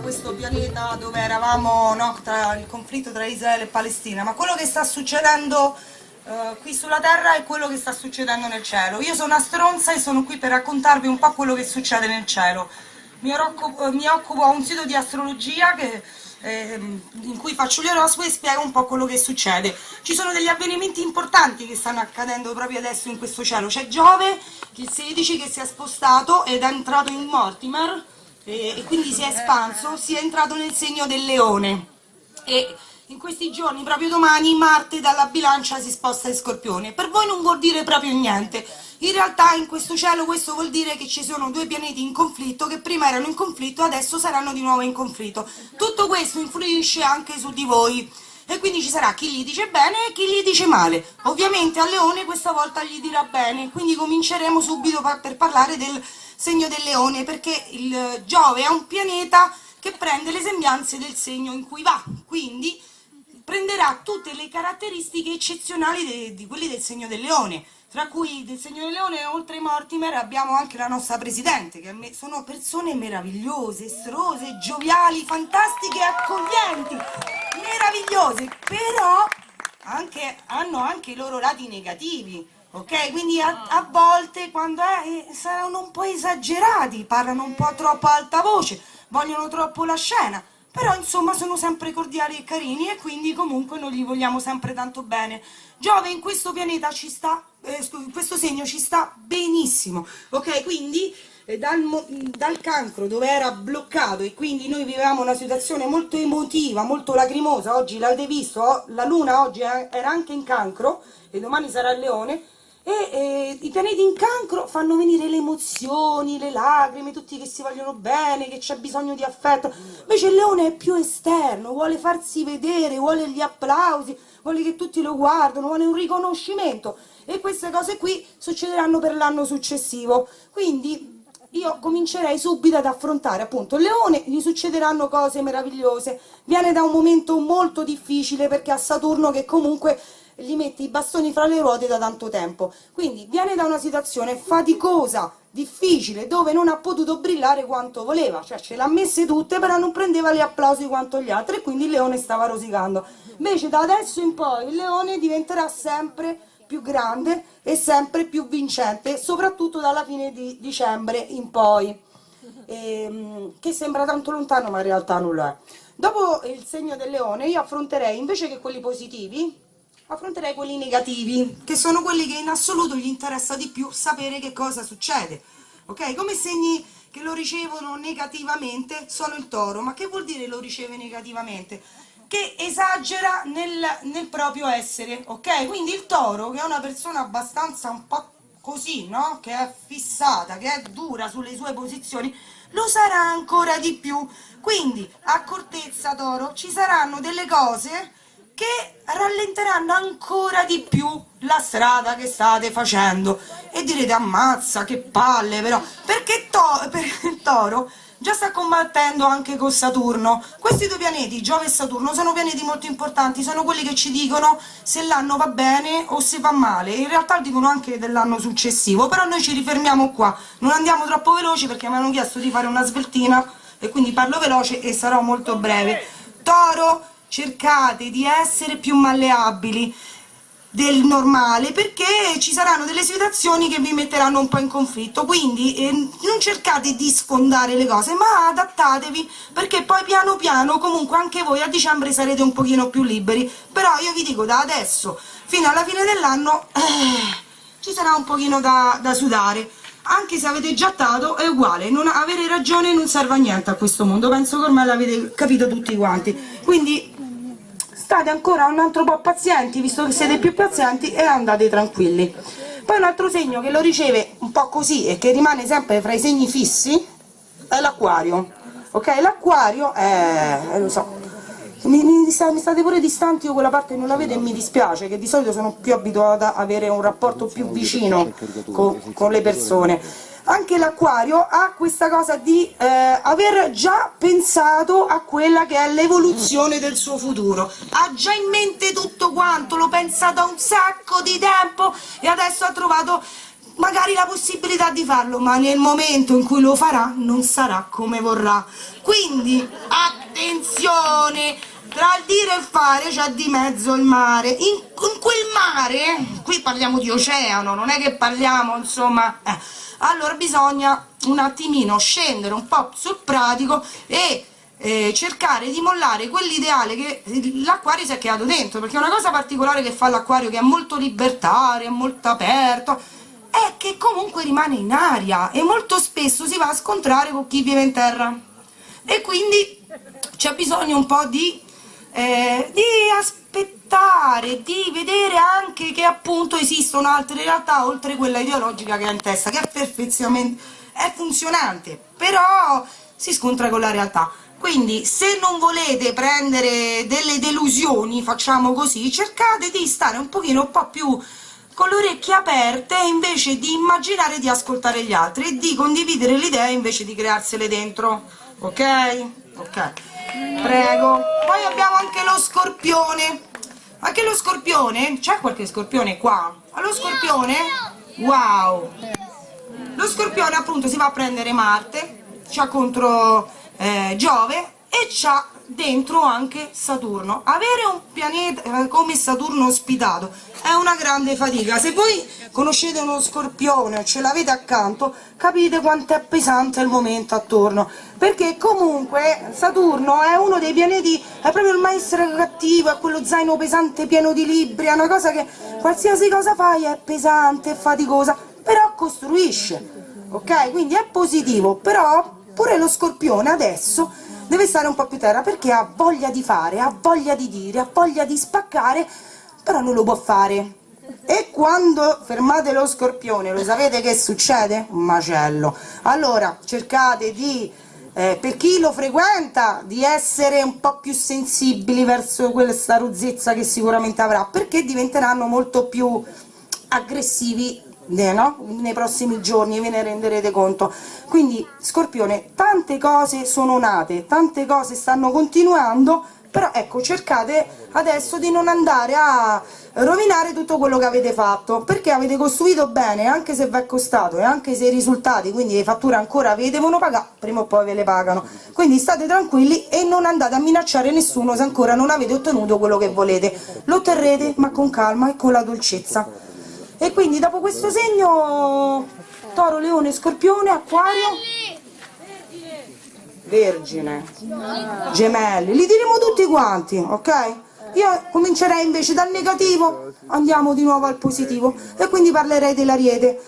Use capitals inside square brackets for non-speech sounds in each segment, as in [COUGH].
questo pianeta dove eravamo no, tra il conflitto tra Israele e Palestina, ma quello che sta succedendo uh, qui sulla Terra è quello che sta succedendo nel cielo. Io sono una stronza e sono qui per raccontarvi un po' quello che succede nel cielo. Mi occupo, mi occupo a un sito di astrologia che ehm, in cui faccio gli oroscopi e spiego un po' quello che succede. Ci sono degli avvenimenti importanti che stanno accadendo proprio adesso in questo cielo. C'è Giove, il 16, che si è spostato ed è entrato in Mortimer e, e quindi si è espanso, si è entrato nel segno del leone. E in questi giorni, proprio domani, Marte dalla bilancia si sposta in scorpione. Per voi non vuol dire proprio niente. In realtà in questo cielo questo vuol dire che ci sono due pianeti in conflitto che prima erano in conflitto adesso saranno di nuovo in conflitto. Tutto questo influisce anche su di voi e quindi ci sarà chi gli dice bene e chi gli dice male. Ovviamente a Leone questa volta gli dirà bene, quindi cominceremo subito per parlare del segno del Leone perché il Giove è un pianeta che prende le sembianze del segno in cui va, quindi prenderà tutte le caratteristiche eccezionali di, di quelli del segno del leone, tra cui del segno del leone, oltre ai Mortimer, abbiamo anche la nostra Presidente, che sono persone meravigliose, estrose, gioviali, fantastiche, accoglienti, meravigliose, però anche, hanno anche i loro lati negativi, ok? Quindi a, a volte quando è, eh, saranno un po' esagerati, parlano un po' troppo a alta voce, vogliono troppo la scena, però insomma sono sempre cordiali e carini e quindi comunque noi li vogliamo sempre tanto bene. Giove in questo pianeta ci sta, eh, in questo segno ci sta benissimo, ok? Quindi eh, dal, dal, cancro dove era bloccato e quindi noi vivevamo una situazione molto emotiva, molto lacrimosa, oggi l'avete visto, la luna oggi era anche in cancro e domani sarà il leone, e eh, i pianeti in cancro fanno venire le emozioni, le lacrime, tutti che si vogliono bene, che c'è bisogno di affetto, invece il leone è più esterno, vuole farsi vedere, vuole gli applausi, vuole che tutti lo guardino, vuole un riconoscimento. E queste cose qui succederanno per l'anno successivo, quindi io comincerei subito ad affrontare appunto il leone, gli succederanno cose meravigliose, viene da un momento molto difficile perché ha Saturno che comunque gli mette i bastoni fra le ruote da tanto tempo. Quindi viene da una situazione faticosa, difficile, dove non ha potuto brillare quanto voleva, cioè ce l'ha messe tutte però non prendeva gli applausi quanto gli altri e quindi il leone stava rosicando. Invece da adesso in poi il leone diventerà sempre più grande e sempre più vincente, soprattutto dalla fine di dicembre in poi, ehm, che sembra tanto lontano ma in realtà non lo è. Dopo il segno del leone io affronterei invece che quelli positivi, affronterei quelli negativi, che sono quelli che in assoluto gli interessa di più sapere che cosa succede. Ok? Come segni che lo ricevono negativamente sono il toro, ma che vuol dire lo riceve negativamente? Che esagera nel, nel proprio essere, ok? Quindi il toro, che è una persona abbastanza un po' così, no? Che è fissata, che è dura sulle sue posizioni, lo sarà ancora di più. Quindi, accortezza toro, ci saranno delle cose che rallenteranno ancora di più la strada che state facendo. E direte ammazza che palle però. Perché to per il toro già sta combattendo anche con Saturno. Questi due pianeti, Giove e Saturno, sono pianeti molto importanti sono quelli che ci dicono se l'anno va bene o se va male. In realtà dicono anche dell'anno successivo però noi ci rifermiamo qua. Non andiamo troppo veloci perché mi hanno chiesto di fare una sveltina e quindi parlo veloce e sarò molto breve. Toro cercate di essere più malleabili del normale perché ci saranno delle situazioni che vi metteranno un po' in conflitto. Quindi eh, non cercate di sfondare le cose ma adattatevi perché poi piano piano comunque anche voi a dicembre sarete un pochino più liberi. Però io vi dico da adesso fino alla fine dell'anno eh, ci sarà un pochino da, da sudare. Anche se avete già dato è uguale, non avere ragione non serve a niente a questo mondo, penso che ormai l'avete capito tutti quanti, quindi state ancora un altro po' pazienti, visto che siete più pazienti, e andate tranquilli. Poi un altro segno che lo riceve un po' così e che rimane sempre fra i segni fissi è l'acquario, ok? L'acquario è, eh, lo so, mi, mi, mi, state pure distanti, io quella parte non la vedo e mi dispiace, che di solito sono più abituata ad avere un rapporto più vicino con, con le persone. Anche l'acquario ha questa cosa di eh, aver già pensato a quella che è l'evoluzione del suo futuro. Ha già in mente tutto quanto, lo pensa da un sacco di tempo e adesso ha trovato magari la possibilità di farlo, ma nel momento in cui lo farà non sarà come vorrà. Quindi attenzione, tra il dire e il fare c'è di mezzo il mare. In, in, quel mare, qui parliamo di oceano, non è che parliamo, insomma... Eh, allora bisogna un attimino scendere un po' sul pratico e eh, cercare di mollare quell'ideale che l'acquario si è creato dentro perché una cosa particolare che fa l'acquario che è molto libertario, è molto aperto è che comunque rimane in aria e molto spesso si va a scontrare con chi vive in terra e quindi c'è bisogno un po' di, eh, di aspettare, di vedere anche che appunto esistono altre realtà oltre quella ideologica che ha in testa, che è perfettamente è funzionante, però si scontra con la realtà. Quindi se non volete prendere delle delusioni, facciamo così, cercate di stare un pochino un po' più con le orecchie aperte invece di immaginare di ascoltare gli altri e di condividere le idee invece di crearsele dentro, ok? Ok, prego. Poi abbiamo anche lo scorpione, anche lo scorpione, c'è qualche scorpione qua? Allo scorpione? Wow! Lo scorpione appunto si va a prendere Marte, c'ha contro eh, Giove e c'ha dentro anche Saturno. Avere un pianeta eh, come Saturno ospitato è una grande fatica. Se voi conoscete uno scorpione o ce l'avete accanto, capite quanto è pesante il momento attorno. Perché comunque Saturno è uno dei pianeti, è proprio il maestro cattivo, è quello zaino pesante pieno di libri, è una cosa che qualsiasi cosa fai è pesante, è faticosa, però costruisce, ok? Quindi è positivo, però pure lo scorpione adesso deve stare un po' più terra perché ha voglia di fare, ha voglia di dire, ha voglia di spaccare, però non lo può fare. E quando fermate lo scorpione, lo sapete che succede? Un macello. Allora, cercate di, eh, per chi lo frequenta, di essere un po' più sensibili verso questa ruzzezza che sicuramente avrà, perché diventeranno molto più aggressivi no? nei prossimi giorni ve ne renderete conto. Quindi Scorpione tante cose sono nate tante cose stanno continuando però ecco cercate adesso di non andare a rovinare tutto quello che avete fatto perché avete costruito bene anche se vi è costato e anche se i risultati quindi le fatture ancora le devono pagare prima o poi ve le pagano. Quindi state tranquilli e non andate a minacciare nessuno se ancora non avete ottenuto quello che volete. Lo otterrete ma con calma e con la dolcezza e quindi dopo questo segno toro, leone, scorpione, acquario vergine gemelli, li diremo tutti quanti ok? io comincerei invece dal negativo andiamo di nuovo al positivo. E quindi parlerei dell'ariete.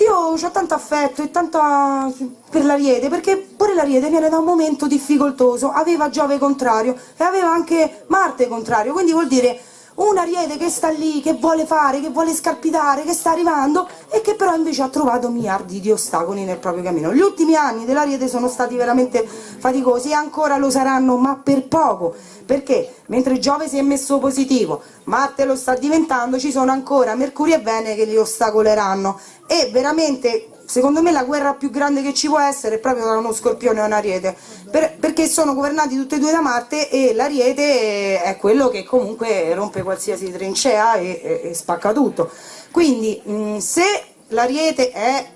Io ho tanto affetto e tanta per l'ariete perché pure l'ariete viene da un momento difficoltoso. Aveva Giove contrario e aveva anche Marte contrario quindi vuol dire un ariete che sta lì, che vuole fare, che vuole scalpitare, che sta arrivando e che però invece ha trovato miliardi di ostacoli nel proprio cammino. Gli ultimi anni dell'ariete sono stati veramente faticosi e ancora lo saranno, ma per poco, perché mentre Giove si è messo positivo, Marte lo sta diventando, ci sono ancora Mercurio e Venere che li ostacoleranno e veramente secondo me la guerra più grande che ci può essere è proprio tra uno scorpione e un ariete. Per, perché sono governati tutti e due da Marte e l'ariete è quello che comunque rompe qualsiasi trincea e, e, e spacca tutto. Quindi mh, se l'ariete è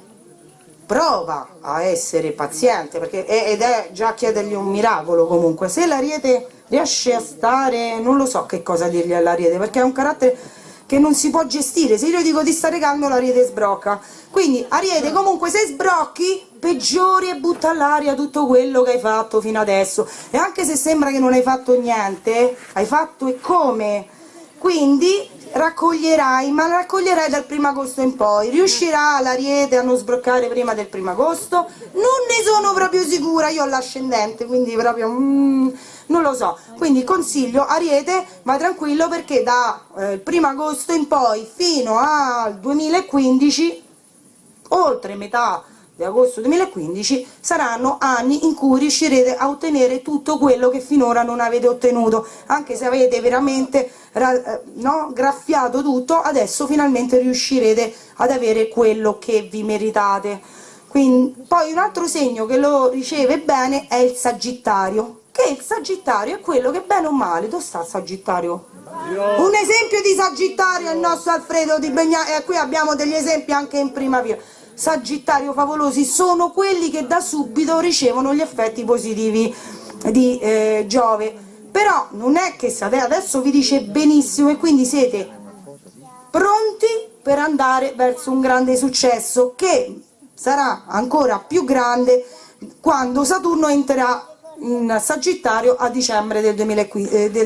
prova a essere paziente perché ed è già chiedergli un miracolo comunque. Se l'ariete riesce a stare non lo so che cosa dirgli all'ariete perché è un carattere che non si può gestire, se io dico di stare calmo l'ariete sbrocca, quindi ariete comunque se sbrocchi peggiori e butta all'aria tutto quello che hai fatto fino adesso. E anche se sembra che non hai fatto niente, hai fatto e come, quindi raccoglierai, ma raccoglierai dal primo agosto in poi, riuscirà l'ariete a non sbroccare prima del primo agosto? Non ne sono proprio sicura, io ho l'ascendente, quindi proprio... Mm, non lo so, quindi consiglio Ariete, vai tranquillo perché da eh, primo agosto in poi fino al 2015, oltre metà di agosto 2015 saranno anni in cui riuscirete a ottenere tutto quello che finora non avete ottenuto. Anche se avete veramente eh, no, graffiato tutto adesso finalmente riuscirete ad avere quello che vi meritate. Quindi, poi un altro segno che lo riceve bene è il Sagittario che il Sagittario è quello che bene o male, dove sta il Sagittario? Un esempio di Sagittario è il nostro Alfredo di Begna e qui abbiamo degli esempi anche in prima fila. Sagittario favolosi sono quelli che da subito ricevono gli effetti positivi di eh, Giove, però non è che adesso vi dice benissimo e quindi siete pronti per andare verso un grande successo che sarà ancora più grande quando Saturno entrerà in Sagittario a dicembre del,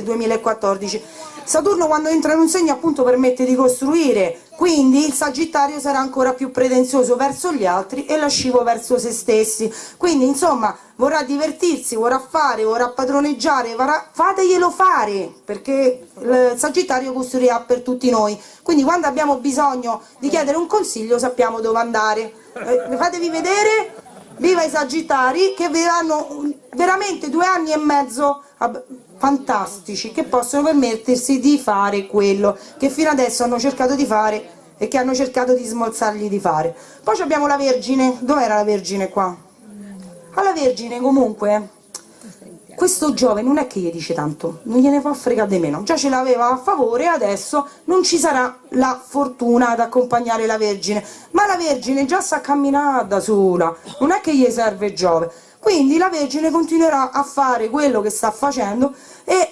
2014 Saturno quando entra in un segno appunto permette di costruire, quindi il Sagittario sarà ancora più pretenzioso verso gli altri e lascivo verso se stessi, quindi insomma vorrà divertirsi, vorrà fare, vorrà padroneggiare, vorrà... fateglielo fare, perché il Sagittario costruirà per tutti noi, quindi quando abbiamo bisogno di chiedere un consiglio sappiamo dove andare, eh, fatevi vedere, viva i Sagittari che verranno veramente due anni e mezzo fantastici che possono permettersi di fare quello che fino adesso hanno cercato di fare e che hanno cercato di smolzargli di fare. Poi abbiamo la Vergine, dov'era la Vergine qua? Alla Vergine comunque questo Giove non è che gli dice tanto, non gliene fa fregare di meno, già ce l'aveva a favore adesso non ci sarà la fortuna ad accompagnare la Vergine, ma la Vergine già sa camminare da sola, non è che gli serve Giove, quindi la Vergine continuerà a fare quello che sta facendo e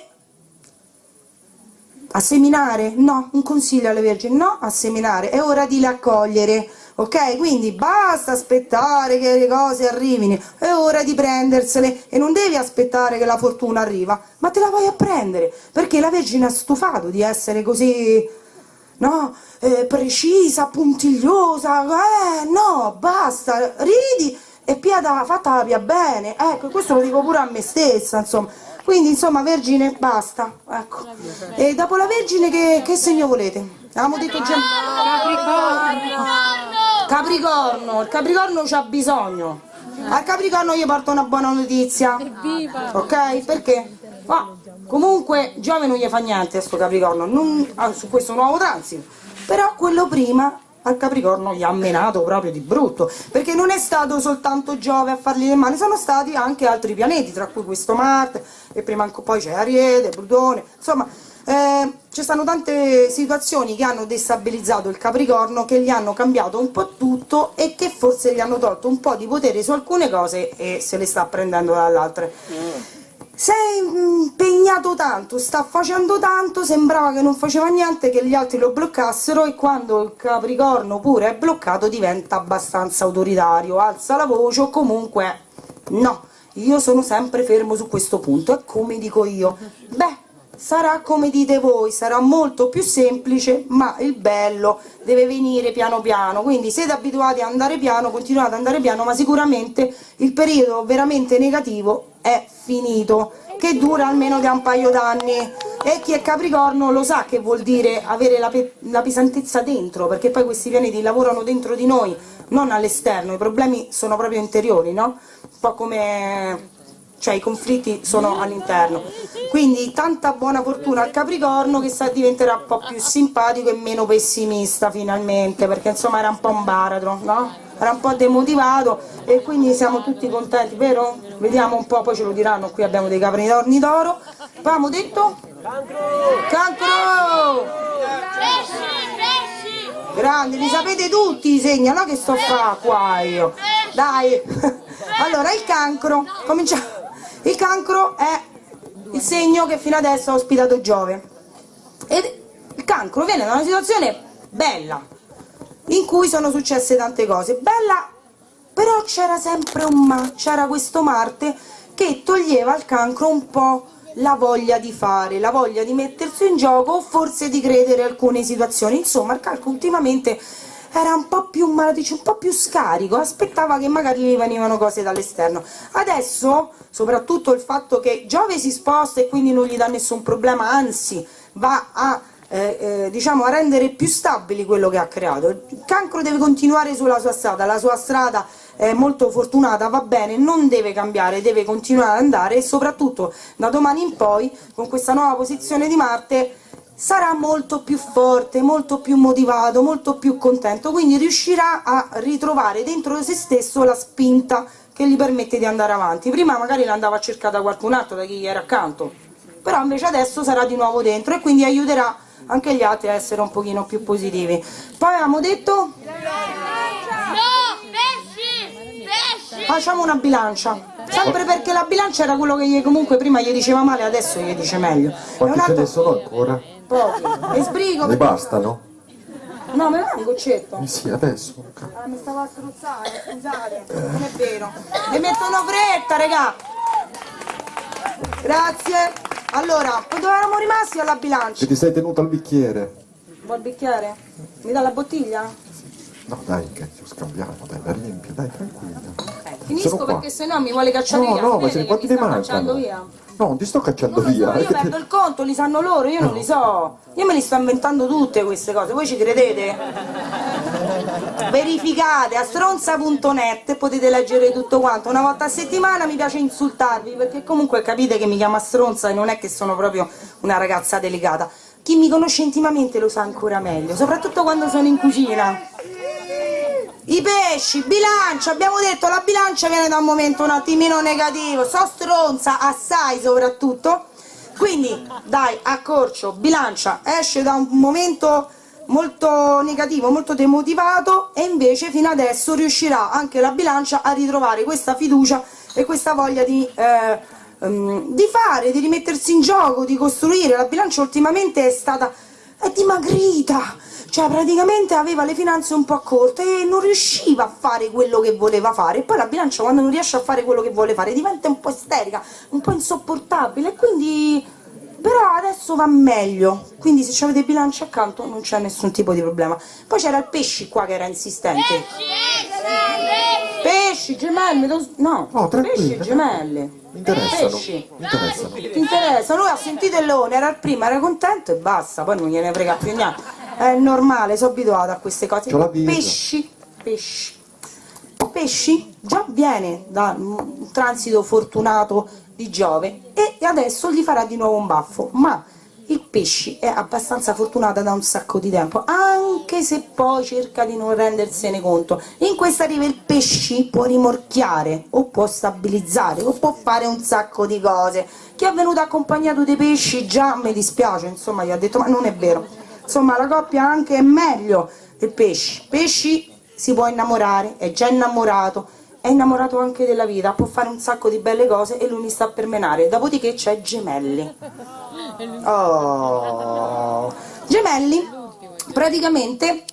a seminare? No, un consiglio alle Vergine, no a seminare, è ora di raccogliere, ok? Quindi basta aspettare che le cose arrivino, è ora di prendersele e non devi aspettare che la fortuna arriva, ma te la vai a prendere, perché la Vergine ha stufato di essere così, no? Eh, precisa, puntigliosa, eh, no, basta, ridi e piada fatta la pia bene, ecco, questo lo dico pure a me stessa, insomma. Quindi, insomma, Vergine, basta, ecco. E dopo la Vergine che, che segno volete? Avevamo detto già... Capricorno! Capricorno, il Capricorno c'ha bisogno. Al Capricorno io porto una buona notizia. Ok? Perché? Ma comunque Giove non gli fa niente a sto Capricorno, non, ah, su questo nuovo transito. Però quello prima al Capricorno gli ha menato proprio di brutto, perché non è stato soltanto Giove a fargli le mani, sono stati anche altri pianeti, tra cui questo Marte, e prima poi c'è Ariete, Plutone, insomma eh, ci stanno tante situazioni che hanno destabilizzato il Capricorno, che gli hanno cambiato un po' tutto e che forse gli hanno tolto un po' di potere su alcune cose e se le sta prendendo dall'altre. Mm sei impegnato tanto, sta facendo tanto, sembrava che non faceva niente, che gli altri lo bloccassero e quando il Capricorno pure è bloccato diventa abbastanza autoritario, alza la voce o comunque no, io sono sempre fermo su questo punto, è come dico io. Beh, sarà come dite voi, sarà molto più semplice, ma il bello deve venire piano piano, quindi siete abituati ad andare piano, continuate ad andare piano, ma sicuramente il periodo veramente negativo è finito, che dura almeno da un paio d'anni e chi è Capricorno lo sa che vuol dire avere la, la pesantezza dentro, perché poi questi pianeti lavorano dentro di noi, non all'esterno, i problemi sono proprio interiori, no? Un po' come cioè i conflitti sono all'interno. Quindi tanta buona fortuna al Capricorno che sa diventerà un po' più simpatico e meno pessimista finalmente, perché insomma era un po' un baratro, no? Era un po' demotivato e quindi siamo tutti contenti, vero? Vediamo un po', poi ce lo diranno, qui abbiamo dei capricorni d'oro. Abbiamo detto? Cancro! Cancro! Grandi, li sapete tutti i segni, no che sto a fare qua io? Dai! [LAUGHS] Allora, il cancro, cominciamo il cancro è il segno che fino adesso ha ospitato Giove. E il cancro viene da una situazione bella, in cui sono successe tante cose. Bella, però c'era sempre un ma, c'era questo Marte che toglieva al cancro un po' la voglia di fare, la voglia di mettersi in gioco o forse di credere alcune situazioni. Insomma, il cancro ultimamente era un po' più malaticio, un po' più scarico, aspettava che magari gli venivano cose dall'esterno. Adesso, soprattutto il fatto che Giove si sposta e quindi non gli dà nessun problema, anzi va a eh, eh, diciamo a rendere più stabili quello che ha creato. Il cancro deve continuare sulla sua strada, la sua strada è molto fortunata, va bene, non deve cambiare, deve continuare ad andare e soprattutto da domani in poi con questa nuova posizione di Marte sarà molto più forte, molto più motivato, molto più contento, quindi riuscirà a ritrovare dentro se stesso la spinta che gli permette di andare avanti. Prima magari l'andava a cercare da qualcun altro, da chi gli era accanto, però invece adesso sarà di nuovo dentro e quindi aiuterà anche gli altri a essere un pochino più positivi. Poi avevamo detto... No, pesci, pesci. Facciamo una bilancia. Sempre perché la bilancia era quello che gli, comunque prima gli diceva male, adesso gli dice meglio. Quanti ce ne sono ancora? Pochi. E sbrigo Ne bastano? No, me ne va un goccetto. Eh sì, adesso. Ah, mi stavo a struzzare, scusate, non è vero. Ne mettono fretta, regà. Grazie. Allora, dove eravamo rimasti alla bilancia? Se ti sei tenuto al bicchiere? Vuoi il bicchiere? Mi dà la bottiglia? No dai, che ci scambiamo, dai, la riempio, dai, tranquilla. Finisco perché sennò mi vuole cacciare No, via. no, ma Vede se quanti ne mancano? via. No, non ti sto cacciando Non lo so, via. io perdo il conto, li sanno loro, io non li so. Io me li sto inventando tutte queste cose, voi ci credete? Verificate a stronza.net potete leggere tutto quanto. Una volta a settimana mi piace insultarvi perché comunque capite che mi chiama stronza e non è che sono proprio una ragazza delicata. Chi mi conosce intimamente lo sa ancora meglio, soprattutto quando sono in cucina. I pesci, bilancia, abbiamo detto la bilancia viene da un momento un attimino negativo, so stronza assai soprattutto, quindi dai, accorcio, bilancia, esce da un momento molto negativo, molto demotivato e invece fino adesso riuscirà anche la bilancia a ritrovare questa fiducia e questa voglia di, eh, ehm, di fare, di rimettersi in gioco, di costruire. La bilancia ultimamente è stata è dimagrita, cioè praticamente aveva le finanze un po' corte e non riusciva a fare quello che voleva fare. E poi la bilancia quando non riesce a fare quello che vuole fare diventa un po' isterica, un po' insopportabile e quindi però adesso va meglio quindi se avete bilancia accanto non c'è nessun tipo di problema poi c'era il pesci qua che era insistente pesci, gemelli do- no, No, pesci e gemelle Mi interessano. pesci Mi interessano. ti interessa? Lui ha sentito il leone, era il primo, era contento e basta, poi non gliene frega più niente. È normale, sono abituata a queste cose. Pesci, pesci. Pesci già viene da un transito fortunato di Giove e adesso gli farà di nuovo un baffo, ma il pesci è abbastanza fortunata da un sacco di tempo, anche se poi cerca di non rendersene conto. In questa riva il pesci può rimorchiare, o può stabilizzare, o può fare un sacco di cose. Chi è venuto accompagnato dei pesci già mi dispiace, insomma gli ha detto ma non è vero. Insomma la coppia anche è meglio del pesci. Pesci si può innamorare, è già innamorato, è innamorato anche della vita, può fare un sacco di belle cose e lui mi sta per menare. Dopodiché c'è Gemelli. Oh. Gemelli, praticamente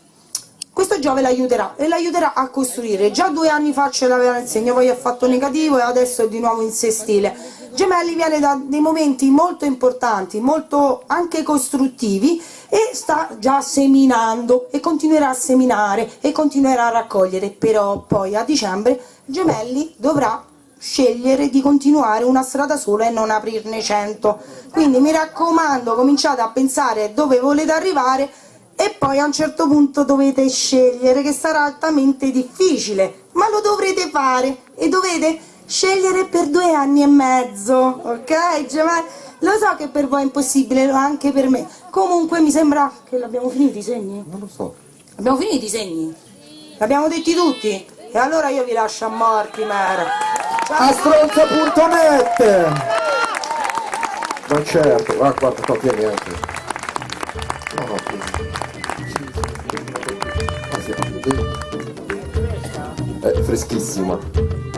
questo Giove l'aiuterà e l'aiuterà a costruire. Già due anni fa ce l'aveva nel segno, poi ha fatto negativo e adesso è di nuovo in sestile. Gemelli viene da dei momenti molto importanti, molto anche costruttivi e sta già seminando e continuerà a seminare e continuerà a raccogliere, però poi a dicembre Gemelli dovrà scegliere di continuare una strada sola e non aprirne cento. Quindi mi raccomando, cominciate a pensare dove volete arrivare e poi a un certo punto dovete scegliere che sarà altamente difficile, ma lo dovrete fare. E dovete scegliere per due anni e mezzo, ok? Gemelli? Lo so che per voi è impossibile, anche per me. Comunque mi sembra che l'abbiamo finiti i segni. Non lo so. Abbiamo finito i segni? L'abbiamo detti tutti? E allora io vi lascio a Mortimer. Astronza.net Ma certo, va guarda qua tieni anche. No, no, qui. Ah, sì, È freschissima.